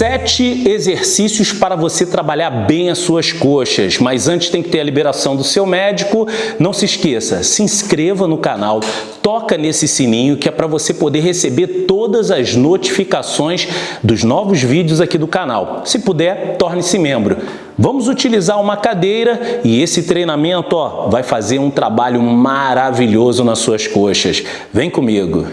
Sete exercícios para você trabalhar bem as suas coxas, mas antes tem que ter a liberação do seu médico. Não se esqueça, se inscreva no canal, toca nesse sininho que é para você poder receber todas as notificações dos novos vídeos aqui do canal. Se puder, torne-se membro. Vamos utilizar uma cadeira e esse treinamento ó, vai fazer um trabalho maravilhoso nas suas coxas. Vem comigo!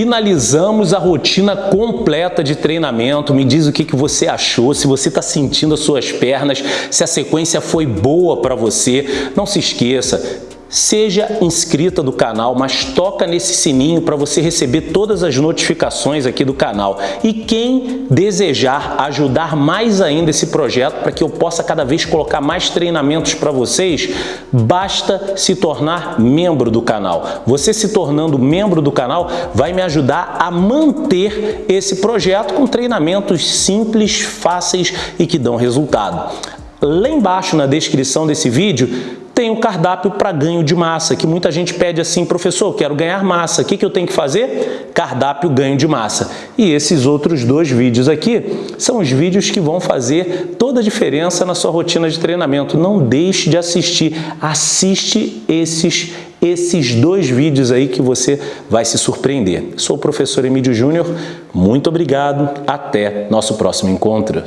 Finalizamos a rotina completa de treinamento. Me diz o que, que você achou, se você está sentindo as suas pernas, se a sequência foi boa para você. Não se esqueça, Seja inscrita do canal, mas toca nesse sininho para você receber todas as notificações aqui do canal. E quem desejar ajudar mais ainda esse projeto para que eu possa cada vez colocar mais treinamentos para vocês, basta se tornar membro do canal. Você se tornando membro do canal vai me ajudar a manter esse projeto com treinamentos simples, fáceis e que dão resultado. Lá embaixo na descrição desse vídeo tem o cardápio para ganho de massa, que muita gente pede assim, professor, quero ganhar massa, o que, que eu tenho que fazer? Cardápio ganho de massa. E esses outros dois vídeos aqui são os vídeos que vão fazer toda a diferença na sua rotina de treinamento. Não deixe de assistir, assiste esses, esses dois vídeos aí que você vai se surpreender. Sou o professor Emílio Júnior, muito obrigado, até nosso próximo encontro.